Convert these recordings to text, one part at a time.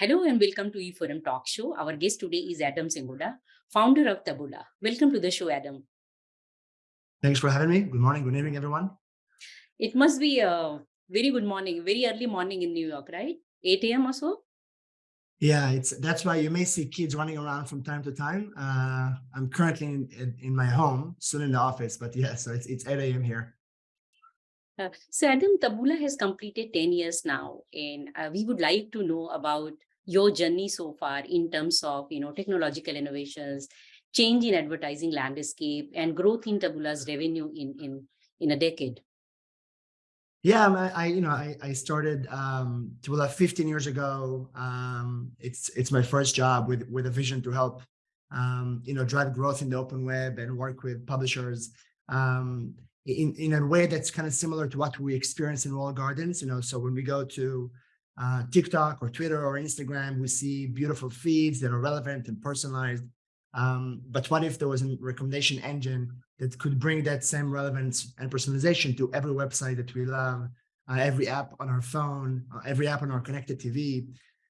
Hello and welcome to E4M Talk Show. Our guest today is Adam Singolda, founder of Taboola. Welcome to the show, Adam. Thanks for having me. Good morning, good evening, everyone. It must be a very good morning, very early morning in New York, right? 8 a.m. or so? Yeah, it's that's why you may see kids running around from time to time. Uh, I'm currently in, in, in my home, still in the office, but yeah, so it's, it's 8 a.m. here. Uh, so Adam, Taboola has completed 10 years now, and uh, we would like to know about your journey so far in terms of you know technological innovations, change in advertising landscape, and growth in Taboola's revenue in in in a decade. Yeah, I, you know I, I started um, Taboola 15 years ago. Um, it's it's my first job with with a vision to help um, you know drive growth in the open web and work with publishers. Um, in, in a way that's kind of similar to what we experience in walled gardens. You know, so when we go to uh, TikTok or Twitter or Instagram, we see beautiful feeds that are relevant and personalized. Um, but what if there was a recommendation engine that could bring that same relevance and personalization to every website that we love, uh, every app on our phone, uh, every app on our connected TV?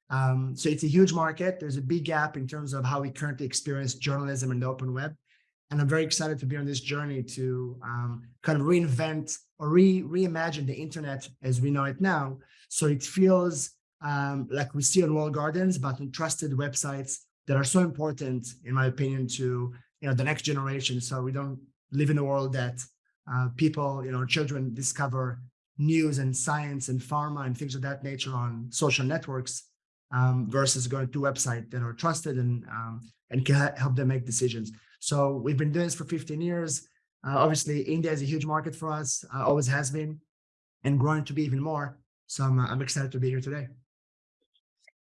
Um, so it's a huge market. There's a big gap in terms of how we currently experience journalism in the open web. And I'm very excited to be on this journey to um, kind of reinvent or re reimagine the internet as we know it now. So it feels um, like we see on walled gardens, but on trusted websites that are so important, in my opinion, to you know the next generation. So we don't live in a world that uh, people, you know, children discover news and science and pharma and things of that nature on social networks um, versus going to websites that are trusted and um, and can help them make decisions. So we've been doing this for 15 years. Uh, obviously, India is a huge market for us, uh, always has been, and growing to be even more. So I'm, I'm excited to be here today.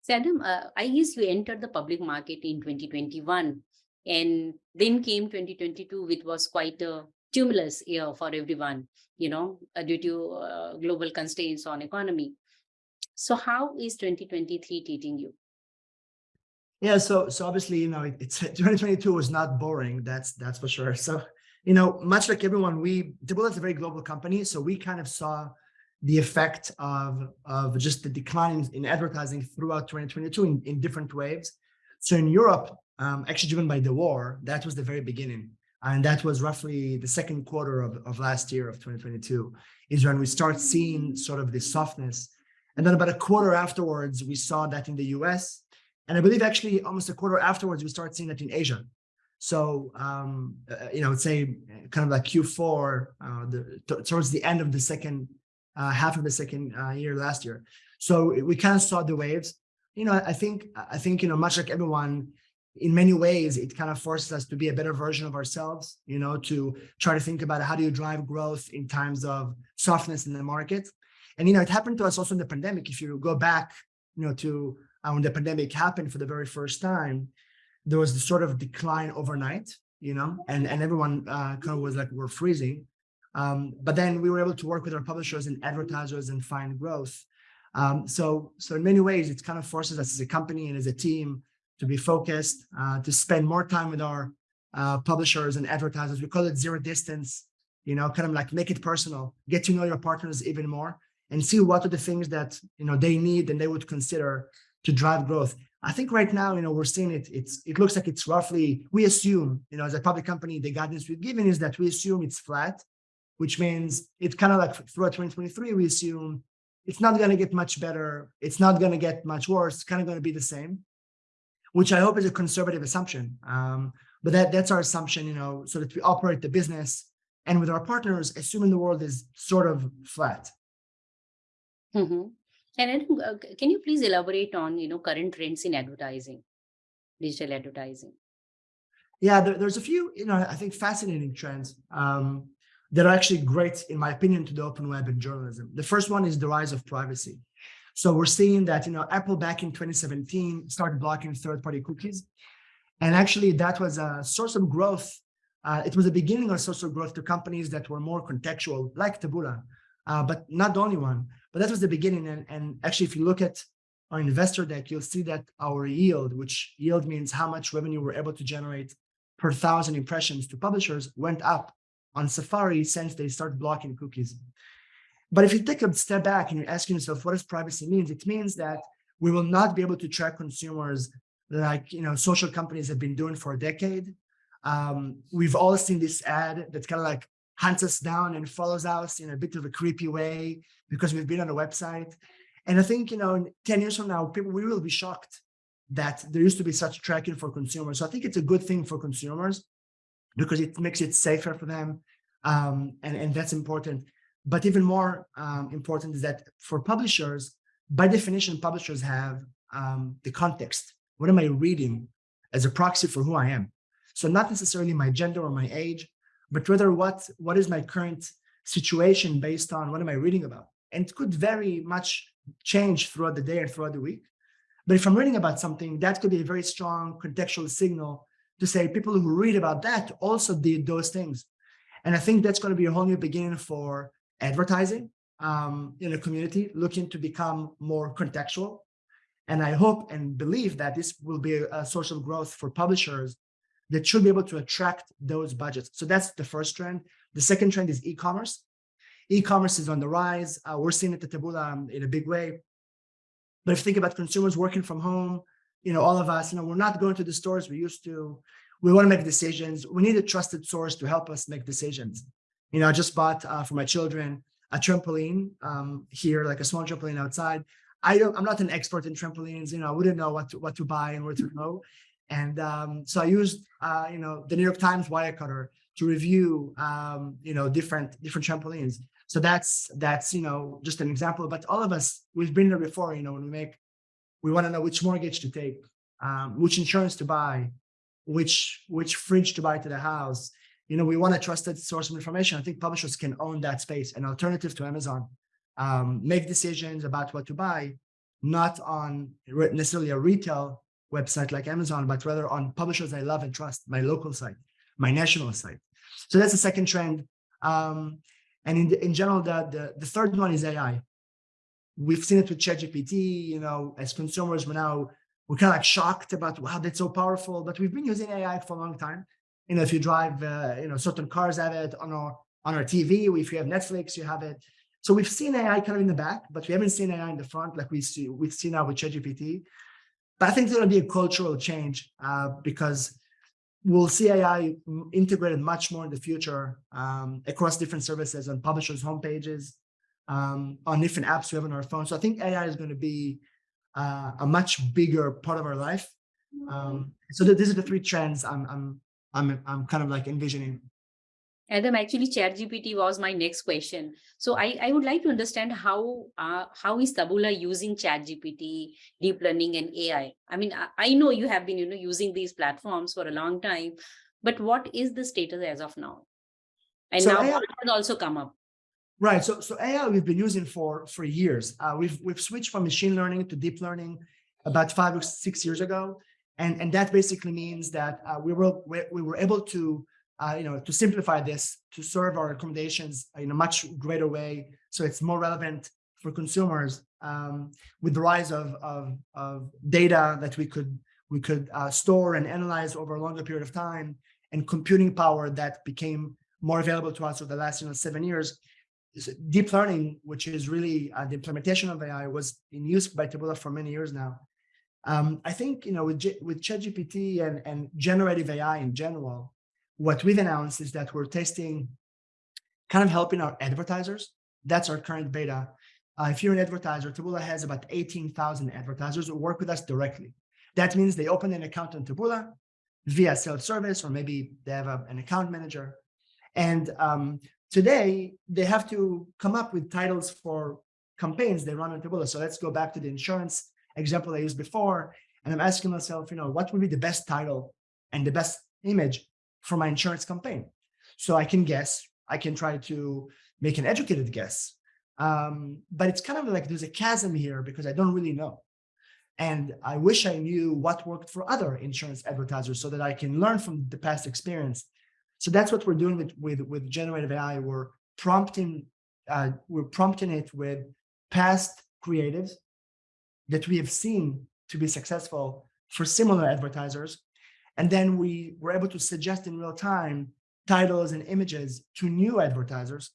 So uh, I guess you entered the public market in 2021 and then came 2022, which was quite a tumultuous year for everyone, you know, uh, due to uh, global constraints on economy. So how is 2023 treating you? Yeah, so so obviously, you know, it, it's 2022 was not boring. That's that's for sure. So, you know, much like everyone, we Taboola is a very global company, so we kind of saw the effect of of just the decline in advertising throughout 2022 in, in different waves. So in Europe, um, actually driven by the war, that was the very beginning. And that was roughly the second quarter of, of last year of 2022 is when we start seeing sort of this softness. And then about a quarter afterwards, we saw that in the US and I believe actually almost a quarter afterwards, we start seeing that in Asia. So, um, uh, you know, I would say kind of like Q4, uh, the, towards the end of the second uh, half of the second uh, year last year. So we kind of saw the waves. You know, I think, I think, you know, much like everyone, in many ways, it kind of forces us to be a better version of ourselves, you know, to try to think about how do you drive growth in times of softness in the market. And, you know, it happened to us also in the pandemic. If you go back, you know, to uh, when the pandemic happened for the very first time, there was this sort of decline overnight, you know, and, and everyone uh, kind of was like, we're freezing. Um, but then we were able to work with our publishers and advertisers and find growth. Um, so, so in many ways, it kind of forces us as a company and as a team to be focused, uh, to spend more time with our uh, publishers and advertisers. We call it zero distance, you know, kind of like make it personal, get to know your partners even more and see what are the things that, you know, they need and they would consider to drive growth. I think right now, you know, we're seeing it, it's, it looks like it's roughly, we assume, you know, as a public company, the guidance we've given is that we assume it's flat, which means it's kind of like throughout 2023, we assume it's not going to get much better. It's not going to get much worse. It's kind of going to be the same, which I hope is a conservative assumption. Um, but that that's our assumption, you know, so that we operate the business and with our partners, assuming the world is sort of flat. Mm -hmm. And uh, can you please elaborate on, you know, current trends in advertising, digital advertising? Yeah, there, there's a few, you know, I think fascinating trends um, that are actually great, in my opinion, to the open web and journalism. The first one is the rise of privacy. So we're seeing that, you know, Apple back in 2017 started blocking third-party cookies. And actually that was a source of growth. Uh, it was a beginning of source of growth to companies that were more contextual, like Taboola, uh, but not the only one. But that was the beginning. And, and actually, if you look at our investor deck, you'll see that our yield, which yield means how much revenue we're able to generate per thousand impressions to publishers, went up on Safari since they started blocking cookies. But if you take a step back and you're asking yourself, what does privacy mean? It means that we will not be able to track consumers like you know social companies have been doing for a decade. Um, we've all seen this ad that kind of like hunts us down and follows us in a bit of a creepy way because we've been on a website. And I think you know, 10 years from now, people we will be shocked that there used to be such tracking for consumers. So I think it's a good thing for consumers because it makes it safer for them. Um, and, and that's important. But even more um, important is that for publishers, by definition, publishers have um, the context. What am I reading as a proxy for who I am? So not necessarily my gender or my age, but rather what, what is my current situation based on what am I reading about? And it could very much change throughout the day and throughout the week. But if I'm reading about something, that could be a very strong contextual signal to say people who read about that also did those things. And I think that's going to be a whole new beginning for advertising um, in a community looking to become more contextual. And I hope and believe that this will be a, of growth for publishers that should be able to attract those budgets. So that's the first trend. The second trend is e-commerce. E-commerce is on the rise. Uh, we're seeing it at Taboola um, in a big way. But if you think about consumers working from home, you know, all of us, you know, we're not going to the stores we used to. We want to make decisions. We need a trusted source to help us make decisions. You know, I just bought uh, for my children a trampoline um, here, like a small trampoline outside. I don't, I'm not an expert in trampolines, you know, I wouldn't know what to, what to buy and where to go. And um, so I used, uh, you know, the New York Times Wirecutter to review, um, you know, different different trampolines. So that's that's you know just an example. But all of us, we've been there before. You know, when we make, we want to know which mortgage to take, um, which insurance to buy, which which fridge to buy to the house, you know, we want a trusted source of information. I think publishers can own that space, an alternative to Amazon, um, make decisions about what to buy, not on necessarily a retail website like Amazon, but rather on publishers I love and trust, my local site, my national site. So that's the second trend. Um, and in, the, in general, the, the, the third one is AI. We've seen it with ChatGPT, you know, as consumers, we're now, we're kind of like shocked about, wow, that's so powerful, but we've been using AI for a long time you know, if you drive, uh, you know, certain cars have it on our on our TV. If you have Netflix, you have it. So we've seen AI kind of in the back, but we haven't seen AI in the front like we see we see now with ChatGPT. But I think there's going to be a cultural change uh, because we'll see AI integrated much more in the future um, across different services on publishers' homepages, um, on different apps we have on our phone. So I think AI is going to be uh, a much bigger part of our life. Um, so these are the three trends I'm, I'm I'm I'm kind of like envisioning. Adam, actually, ChatGPT was my next question. So I, I would like to understand how uh, how is Taboola using ChatGPT, deep learning, and AI. I mean, I, I know you have been you know using these platforms for a long time, but what is the status as of now? And so now AI, has also come up. Right. So so AI we've been using for for years. Uh, we've we've switched from machine learning to deep learning about five or six years ago. And, and that basically means that uh, we, were, we were able to, uh, you know, to simplify this, to serve our recommendations in a much greater way. So it's more relevant for consumers um, with the rise of, of, of, data that we could, we could uh, store and analyze over a longer period of time and computing power that became more available to us over the last you know, seven years. Deep learning, which is really uh, the implementation of AI, was in use by Taboola for many years now. Um, I think, you know, with, G with ChatGPT and, and generative AI in general, what we've announced is that we're testing kind of helping our advertisers. That's our current beta. Uh, if you're an advertiser, Taboola has about 18,000 advertisers who work with us directly. That means they open an account on Taboola via self-service, or maybe they have a, an account manager. And um, today they have to come up with titles for campaigns they run on Taboola. So let's go back to the insurance example I used before, and I'm asking myself, you know, what would be the best title and the best image for my insurance campaign? So I can guess, I can try to make an educated guess. Um, but it's kind of like there's a chasm here because I don't really know. And I wish I knew what worked for other insurance advertisers so that I can learn from the past experience. So that's what we're doing with, with, with generative AI. We're prompting, uh, we're prompting it with past creatives that we have seen to be successful for similar advertisers. And then we were able to suggest in real time titles and images to new advertisers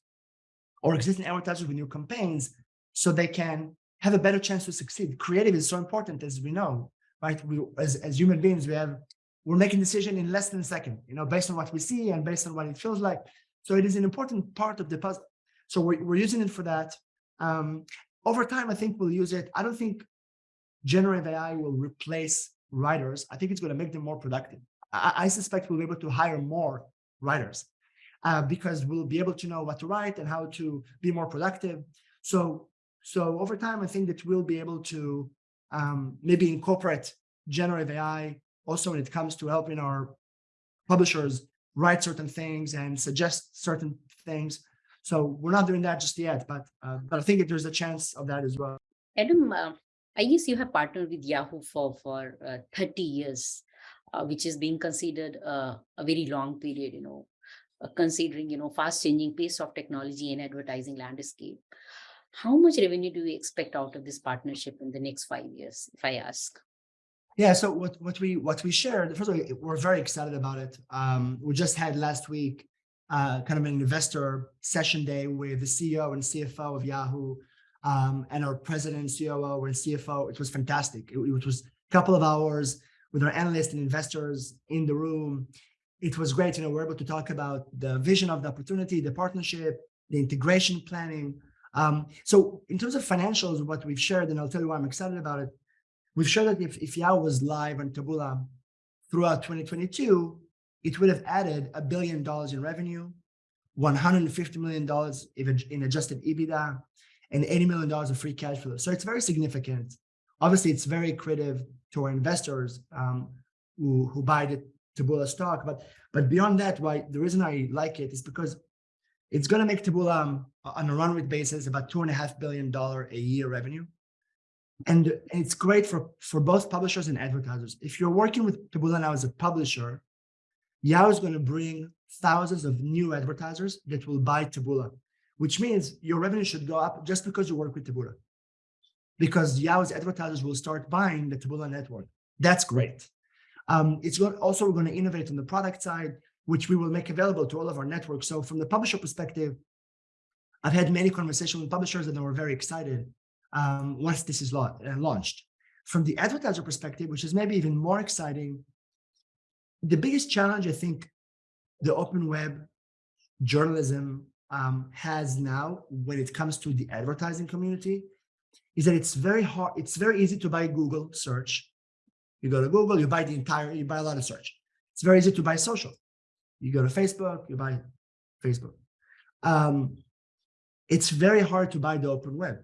or existing advertisers with new campaigns so they can have a better chance to succeed. Creative is so important as we know, right? We, as, as human beings, we have, we're making decision in less than a second, you know, based on what we see and based on what it feels like. So it is an important part of the puzzle. So we're, we're using it for that. Um, over time, I think we'll use it. I don't think generative AI will replace writers. I think it's going to make them more productive. I, I suspect we'll be able to hire more writers uh, because we'll be able to know what to write and how to be more productive. So, so over time, I think that we'll be able to um, maybe incorporate generative AI also when it comes to helping our publishers write certain things and suggest certain things. So we're not doing that just yet, but uh, but I think that there's a chance of that as well. Adam, uh, I guess you have partnered with Yahoo for for uh, 30 years, uh, which is being considered uh, a very long period. You know, uh, considering you know fast changing pace of technology and advertising landscape. How much revenue do we expect out of this partnership in the next five years? If I ask. Yeah, so what what we what we shared, first of all, we're very excited about it. Um, we just had last week uh, kind of an investor session day with the CEO and CFO of Yahoo um, and our president, COO, and CFO. It was fantastic. It, it was a couple of hours with our analysts and investors in the room. It was great. You know, we're able to talk about the vision of the opportunity, the partnership, the integration planning. Um, so in terms of financials, what we've shared, and I'll tell you why I'm excited about it, We've shown that if, if Yahoo was live on Taboola throughout 2022, it would have added a billion dollars in revenue, $150 million in adjusted EBITDA, and $80 million of free cash flow. So it's very significant. Obviously, it's very accretive to our investors um, who, who buy the Taboola stock. But but beyond that, why the reason I like it is because it's going to make Taboola um, on a run rate basis about two and a half billion dollar a year revenue. And it's great for, for both publishers and advertisers. If you're working with Taboola now as a publisher, Yahoo is going to bring thousands of new advertisers that will buy Taboola, which means your revenue should go up just because you work with Taboola. Because Yahoo's advertisers will start buying the Taboola network. That's great. Um, it's also going to innovate on the product side, which we will make available to all of our networks. So from the publisher perspective, I've had many conversations with publishers and they were very excited um, once this is la uh, launched. From the advertiser perspective, which is maybe even more exciting, the biggest challenge I think the open web journalism um, has now when it comes to the advertising community is that it's very hard, it's very easy to buy Google search. You go to Google, you buy the entire, you buy a lot of search. It's very easy to buy social. You go to Facebook, you buy Facebook. Um, it's very hard to buy the open web.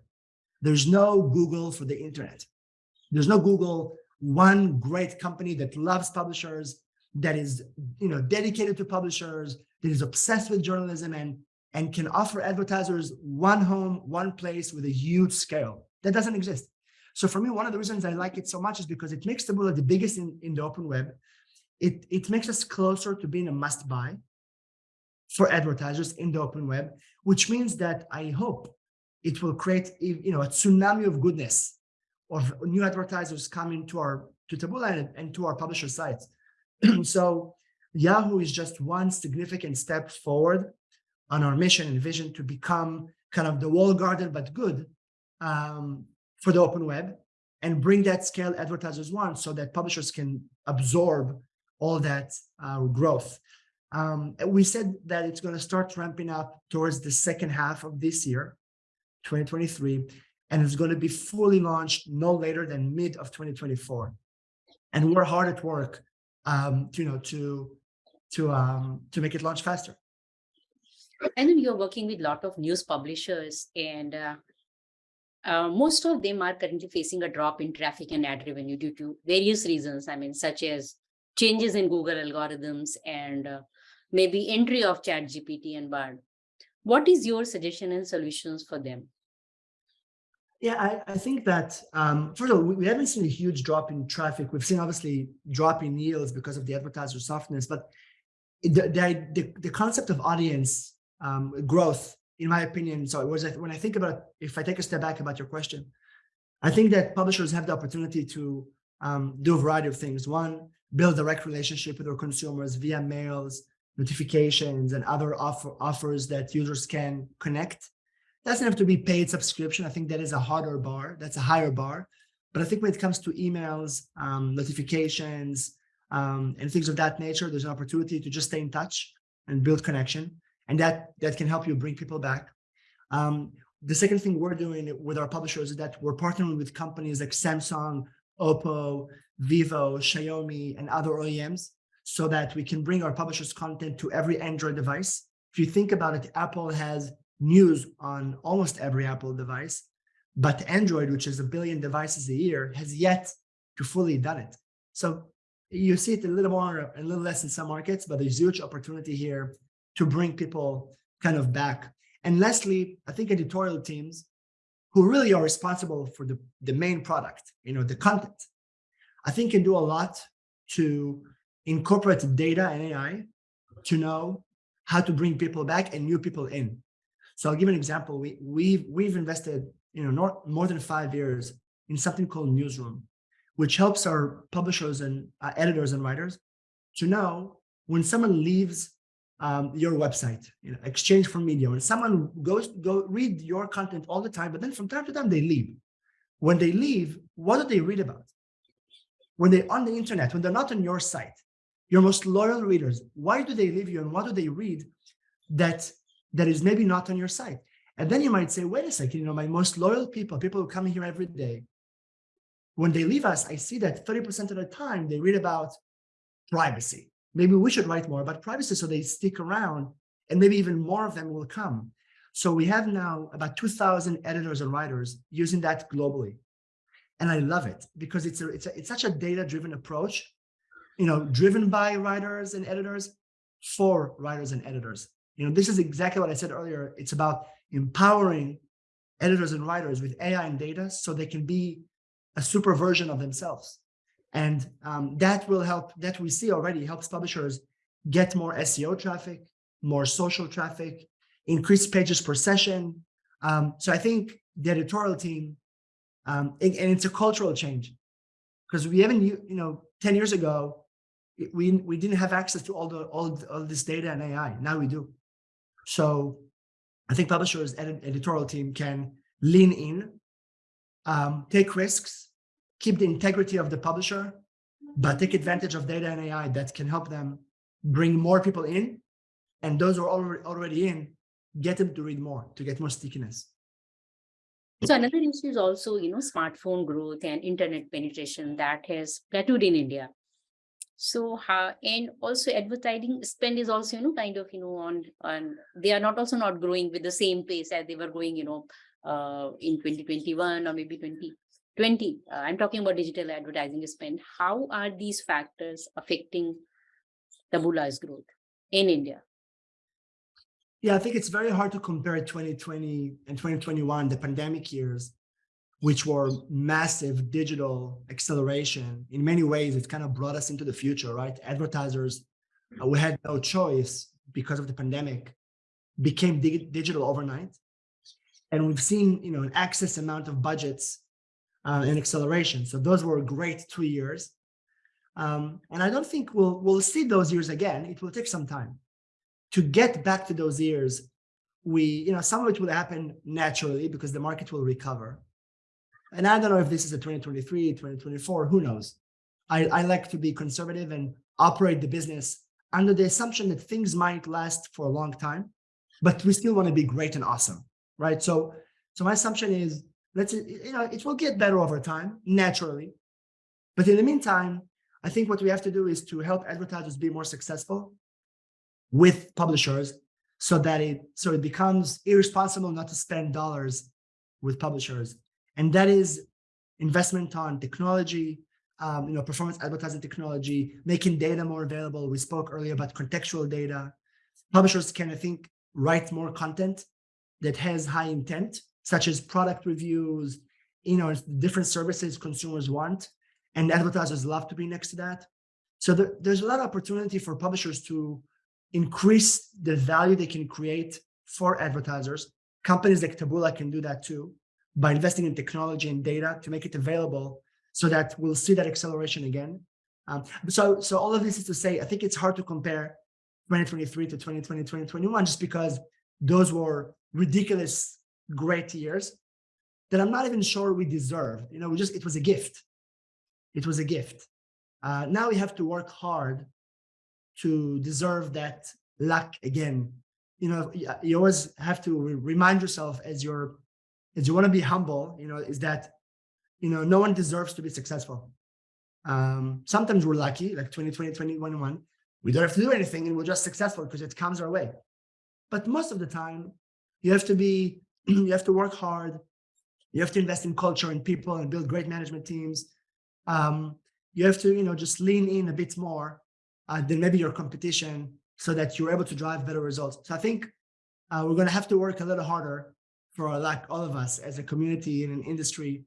There's no Google for the internet. There's no Google, one great company that loves publishers, that is you know, dedicated to publishers, that is obsessed with journalism and, and can offer advertisers one home, one place with a huge scale. That doesn't exist. So for me, one of the reasons I like it so much is because it makes Taboola the biggest in, in the open web. It, it makes us closer to being a must buy for advertisers in the open web, which means that I hope it will create you know a tsunami of goodness of new advertisers coming to our to Taboola and, and to our publisher sites. so Yahoo is just one significant step forward on our mission and vision to become kind of the wall garden, but good um, for the open web and bring that scale advertisers want so that publishers can absorb all that uh, growth. Um, we said that it's going to start ramping up towards the second half of this year. 2023, and it's going to be fully launched no later than mid of 2024. And we're hard at work, um, to, you know, to to um, to make it launch faster. And then you're working with a lot of news publishers, and uh, uh, most of them are currently facing a drop in traffic and ad revenue due to various reasons. I mean, such as changes in Google algorithms and uh, maybe entry of ChatGPT and Bard. What is your suggestion and solutions for them? Yeah, I, I think that, um, first of all, we haven't seen a huge drop in traffic. We've seen obviously drop in yields because of the advertiser softness, but the, the, the concept of audience um, growth, in my opinion, so it was when I think about, if I take a step back about your question, I think that publishers have the opportunity to um, do a variety of things. One, build direct relationship with their consumers via mails, notifications and other offer, offers that users can connect. Doesn't have to be paid subscription. I think that is a harder bar. That's a higher bar. But I think when it comes to emails, um, notifications, um, and things of that nature, there's an opportunity to just stay in touch and build connection. And that, that can help you bring people back. Um, the second thing we're doing with our publishers is that we're partnering with companies like Samsung, Oppo, Vivo, Xiaomi, and other OEMs so that we can bring our publishers content to every Android device. If you think about it, Apple has news on almost every Apple device, but Android, which is a billion devices a year, has yet to fully done it. So you see it a little more, a little less in some markets, but there's huge opportunity here to bring people kind of back. And lastly, I think editorial teams who really are responsible for the, the main product, you know, the content, I think can do a lot to incorporate data and AI to know how to bring people back and new people in. So I'll give an example. We, we've, we've invested you know, not, more than five years in something called Newsroom, which helps our publishers and uh, editors and writers to know when someone leaves um, your website, you know, exchange4media, when someone goes, go read your content all the time, but then from time to time they leave. When they leave, what do they read about? When they're on the internet, when they're not on your site, your most loyal readers, why do they leave you and what do they read that that is maybe not on your site? And then you might say, wait a second, you know, my most loyal people, people who come here every day, when they leave us, I see that 30% of the time they read about privacy. Maybe we should write more about privacy so they stick around and maybe even more of them will come. So we have now about 2000 editors and writers using that globally. And I love it because it's, a, it's, a, it's such a data-driven approach, you know, driven by writers and editors for writers and editors. You know, this is exactly what I said earlier. It's about empowering editors and writers with AI and data so they can be a super version of themselves. And um, that will help, that we see already helps publishers get more SEO traffic, more social traffic, increase pages per session. Um, so I think the editorial team, um, and, and, it's a cultural change because we haven't, you know, 10 years ago, we, we didn't have access to all the all, all this data and AI. Now we do. So I think publishers and editorial team can lean in, um, take risks, keep the integrity of the publisher, but take advantage of data and AI that can help them bring more people in. And those who are already, in, get them to read more, to get more stickiness. So another issue is also, you know, smartphone growth and internet penetration that has plateaued in India. So how and also advertising spend is also, you know, kind of, you know, on on they are not also not growing with the same pace as they were growing, you know, uh, in 2021 or maybe 2020. Uh, I'm talking about digital advertising spend. How are these factors affecting Taboola's growth in India? Yeah, I think it's very hard to compare 2020 and 2021, the pandemic years, which were massive digital acceleration. In many ways, it kind of brought us into the future, right? Advertisers, uh, we had no choice because of the pandemic, became dig digital overnight. And we've seen, you know, an excess amount of budgets uh, and acceleration. So those were great two years. Um, and I don't think we'll, we'll see those years again. It will take some time to get back to those years. We, you know, some of it will happen naturally because the market will recover and I don't know if this is a 2023, 2024, who knows? I, I like to be conservative and operate the business under the assumption that things might last for a long time, but we still want to be great and awesome, right? So, so my assumption is, let's, you know, it will get better over time, naturally. But in the meantime, I think what we have to do is to help advertisers be more successful with publishers so that it, so it becomes irresponsible not to spend dollars with publishers and that is investment on technology, um, you know, performance advertising technology, making data more available. We spoke earlier about contextual data. Publishers can, I think, write more content that has high intent, such as product reviews, you know, different services consumers want, and advertisers love to be next to that. So there, there's a lot of opportunity for publishers to increase the value they can create for advertisers. Companies like Taboola can do that too by investing in technology and data to make it available so that we'll see that acceleration again. Um, so, so all of this is to say, I think it's hard to compare 2023 to 2020, 2021, just because those were ridiculous, great years that I'm not even sure we deserved. You know, we just, it was a gift. It was a gift. Uh, now we have to work hard to deserve that luck again. You know, you always have to remind yourself as you're, as you want to be humble, you know, is that, you know, no one deserves to be successful. Um, sometimes we're lucky, like 2020, 2021, we don't have to do anything and we're just successful because it comes our way. But most of the time, you have to be, you have to work hard. You have to invest in culture and people and build great management teams. Um, you have to, you know, just lean in a bit more uh, than maybe your competition so that you're able to drive better results. So I think uh, we're going to have to work a little harder for like all of us as a community in an industry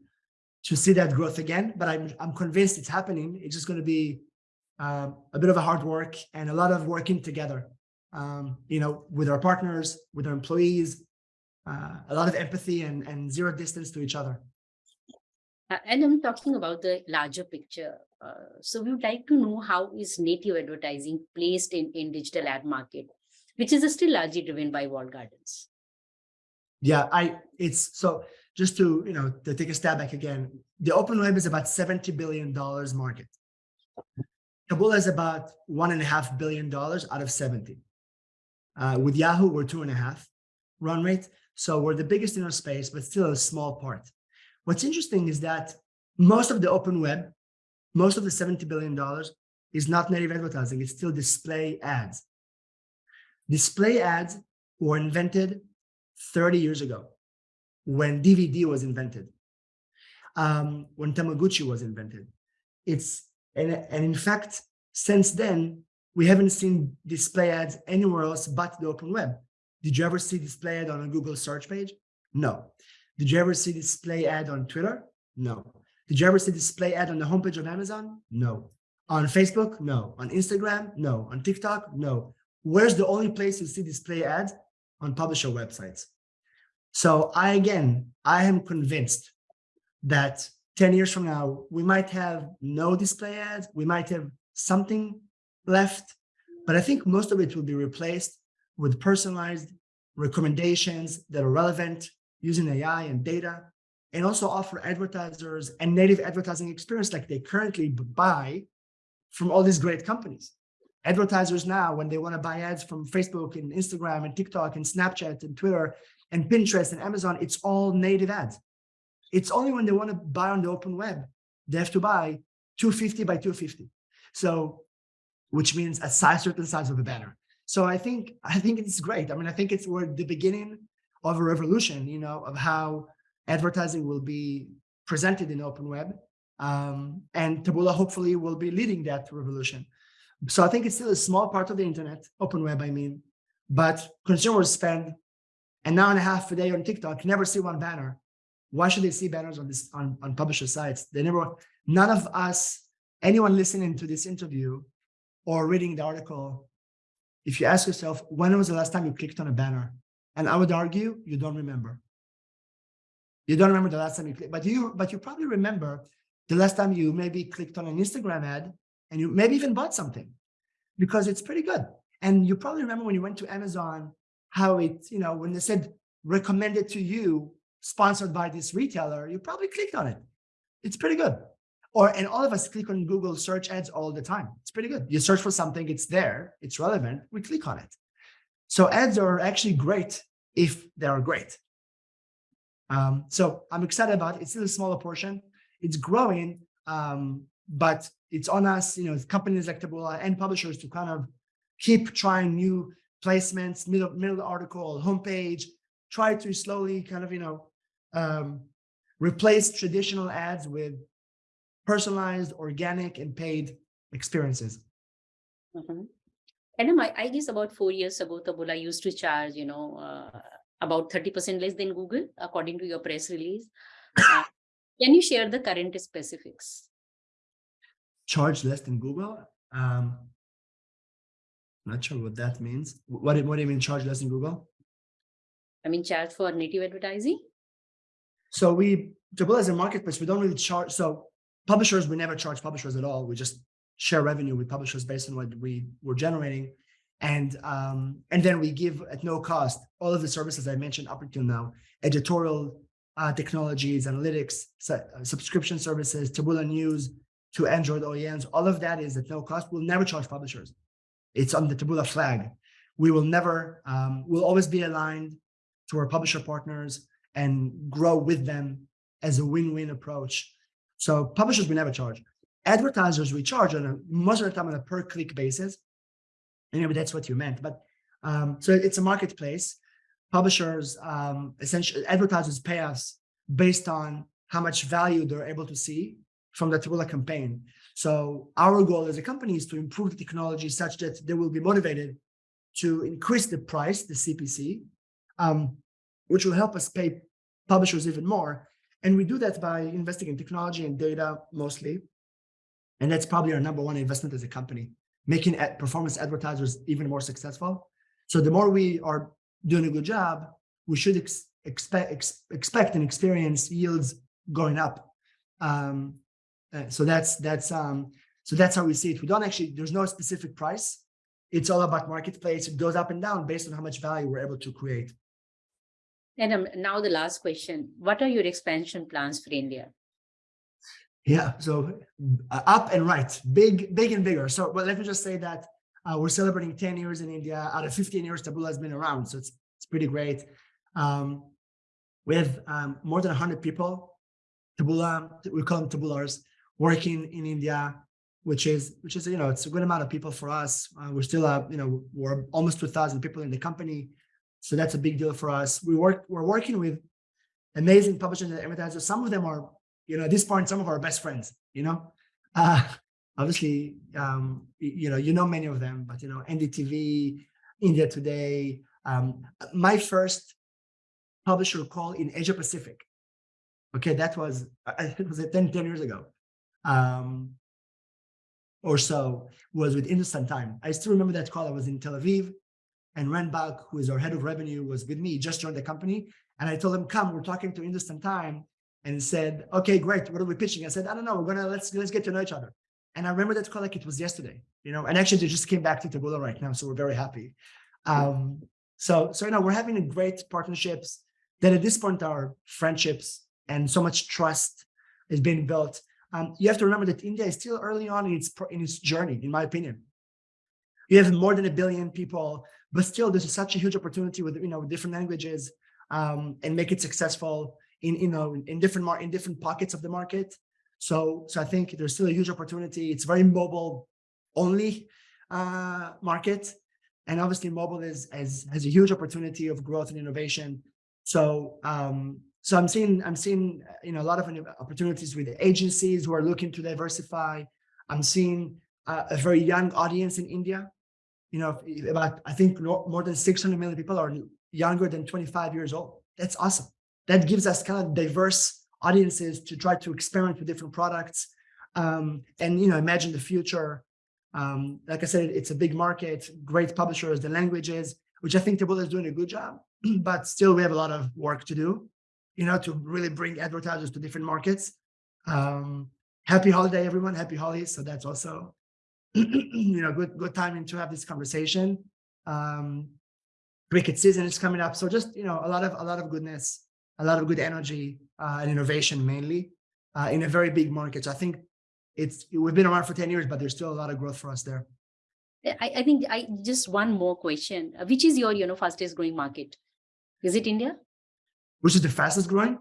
to see that growth again. But I'm, I'm convinced it's happening. It's just going to be uh, a bit of a hard work and a lot of working together, um, you know, with our partners, with our employees, uh, a lot of empathy and, and zero distance to each other. Uh, and I'm talking about the larger picture. Uh, so we would like to know how is native advertising placed in, in digital ad market, which is still largely driven by walled gardens. Yeah, I it's so just to you know to take a step back again, the open web is about seventy billion dollars market. Taboola is about one and a half billion dollars out of seventy. Uh, with Yahoo, we're two and a half run rate, so we're the biggest in our space, but still a small part. What's interesting is that most of the open web, most of the $70 billion is not native advertising, it's still display ads. Display ads were invented 30 years ago when DVD was invented, um, when Tamagotchi was invented. It's and, and in fact, since then, we haven't seen display ads anywhere else but the open web. Did you ever see display ad on a Google search page? No. Did you ever see display ad on Twitter? No. Did you ever see display ad on the homepage of Amazon? No. On Facebook? No. On Instagram? No. On TikTok? No. Where's the only place you see display ads? On publisher websites. So I, again, I am convinced that 10 years from now, we might have no display ads. We might have something left, but I think most of it will be replaced with personalized recommendations that are relevant using AI and data, and also offer advertisers a native advertising experience like they currently buy from all these great companies. Advertisers now, when they want to buy ads from Facebook and Instagram and TikTok and Snapchat and Twitter and Pinterest and Amazon, it's all native ads. It's only when they want to buy on the open web, they have to buy 250 by 250. So, which means a size, certain size of a banner. So I think, I think it's great. I mean, I think it's we're the beginning of a revolution, you know, of how advertising will be presented in open web. Um, and Taboola hopefully will be leading that revolution. So I think it's still a small part of the internet, open web, I mean, but consumers spend an hour and a half a day on TikTok, never see one banner. Why should they see banners on this on, on publisher sites? They never, none of us, anyone listening to this interview or reading the article, if you ask yourself, when was the last time you clicked on a banner? And I would argue you don't remember. You don't remember the last time you clicked, but you but you probably remember the last time you maybe clicked on an Instagram ad and you maybe even bought something because it's pretty good. And you probably remember when you went to Amazon, how it, you know, when they said recommended to you, sponsored by this retailer, you probably clicked on it. It's pretty good. Or, and all of us click on Google search ads all the time. It's pretty good. You search for something, it's there, it's relevant, we click on it. So ads are actually great if they are great. Um, so I'm excited about it. It's still a smaller portion. It's growing, um, but it's on us, you know, companies like Taboola and publishers to kind of keep trying new placements, middle, middle article, homepage, try to slowly kind of, you know, um, replace traditional ads with personalized, organic, and paid experiences. Mm -hmm. And I, I guess about four years ago, Taboola used to charge, you know, uh, about 30% less than Google, according to your press release. Uh, can you share the current specifics? Charge less than Google? Um, not sure what that means. What, what do you mean charge less than Google? I mean, charge for native advertising? So we, Taboola is a marketplace, we don't really charge. So publishers, we never charge publishers at all. We just share revenue with publishers based on what we were generating. And, um, and then we give at no cost all of the services I mentioned up until now, editorial uh, technologies, analytics, uh, subscription services, Taboola News to Android OEMs. All of that is at no cost. We'll never charge publishers. It's on the Taboola flag. We will never, um, we'll always be aligned to our publisher partners and grow with them as a win-win approach. So publishers we never charge. Advertisers we charge on a most of the time on a per click basis. And maybe that's what you meant. But um, so it's a marketplace. Publishers, um, essentially advertisers pay us based on how much value they're able to see from the Taboola campaign. So our goal as a company is to improve the technology such that they will be motivated to increase the price, the CPC, um, which will help us pay publishers even more. And we do that by investing in technology and data mostly. And that's probably our number one investment as a company, making ad performance advertisers even more successful. So the more we are doing a good job, we should ex expect ex expect and experience yields going up. Um, uh, so that's that's um, so that's how we see it. We don't actually there's no specific price. It's all about marketplace. It goes up and down based on how much value we're able to create. And um, now the last question, what are your expansion plans for India? Yeah, so uh, up and right, big, big and bigger. So well, let me just say that uh, we're celebrating 10 years in India. Out of 15 years, Taboola has been around, so it's it's pretty great. Um, we have um, more than 100 people, Taboola, we call them Taboolars, working in India, which is which is you know it's a good amount of people for us. Uh, we're still uh, you know we're almost 2,000 people in the company. So that's a big deal for us. We work, we're working with amazing publishers and advertisers. Some of them are, you know, at this point, some of our best friends, you know, uh, obviously, um, you know, you know, many of them, but, you know, NDTV, India Today, um, my first publisher call in Asia Pacific. Okay, that was, it was 10, 10 years ago. Um, or so was with Hindustan Time. I still remember that call. I was in Tel Aviv and Renbach, who is our head of revenue, was with me, just joined the company. And I told him, come, we're talking to Hindustan Time and said, okay, great. What are we pitching? I said, I don't know. We're going to, let's, let's get to know each other. And I remember that call like it was yesterday, you know, and actually they just came back to Taboola right now. So we're very happy. Um, so, so, you know, we're having great partnerships that at this point are friendships and so much trust is being built. Um, you have to remember that India is still early on in its, in its journey, in my opinion. You have more than a billion people but still there's such a huge opportunity with you know different languages um, and make it successful in you know in, different mar in different pockets of the market. So so i think there's still a huge opportunity. It's very mobile only uh, market and obviously mobile is has has a huge opportunity of growth and innovation. So um so i'm seeing i'm seeing you know a lot of opportunities with agencies who are looking to diversify. I'm seeing uh, a very young audience in india you know, about, I think more than 600 million people are younger than 25 years old. That's awesome. That gives us kind of diverse audiences to try to experiment with different products. Um, and, you know, imagine the future. Um, like I said, it's a big market, great publishers, the languages, which I think Taboola is doing a good job, but still we have a lot of work to do, you know, to really bring advertisers to different markets. Um, happy holiday, everyone. Happy holidays. So that's also you know, good good timing to have this conversation. Um, cricket season is coming up, so just you know, a lot of a lot of goodness, a lot of good energy uh, and innovation, mainly uh, in a very big market. So I think it's we've been around for ten years, but there's still a lot of growth for us there. I, I think I just one more question. Which is your you know fastest growing market? Is it India? Which is the fastest growing?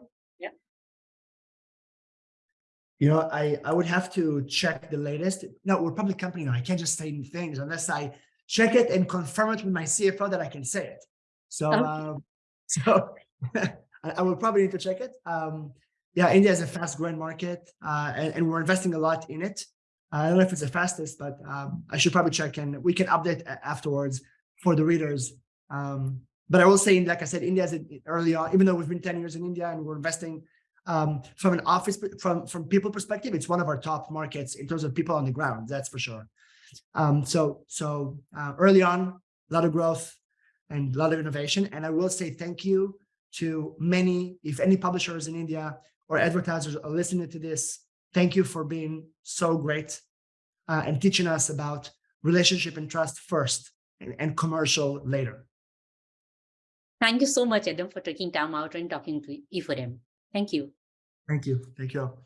You know, I, I would have to check the latest. No, we're a public company now. I can't just say things unless I check it and confirm it with my CFO that I can say it. So, okay. um, so I, I will probably need to check it. Um, yeah, India is a fast growing market uh, and, and, we're investing a lot in it. Uh, I don't know if it's the fastest, but um, I should probably check and we can update afterwards for the readers. Um, but I will say, like I said, India is early on, even though we've been 10 years in India and we're investing um, from an office, from, from people perspective, it's one of our top markets in terms of people on the ground, that's for sure. Um, so so uh, early on, a lot of growth and a lot of innovation. And I will say thank you to many, if any publishers in India or advertisers are listening to this, thank you for being so great uh, and teaching us about relationship and trust first and, and commercial later. Thank you so much, Adam, for taking time out and talking to E4M. Thank you. Thank you. Thank you all.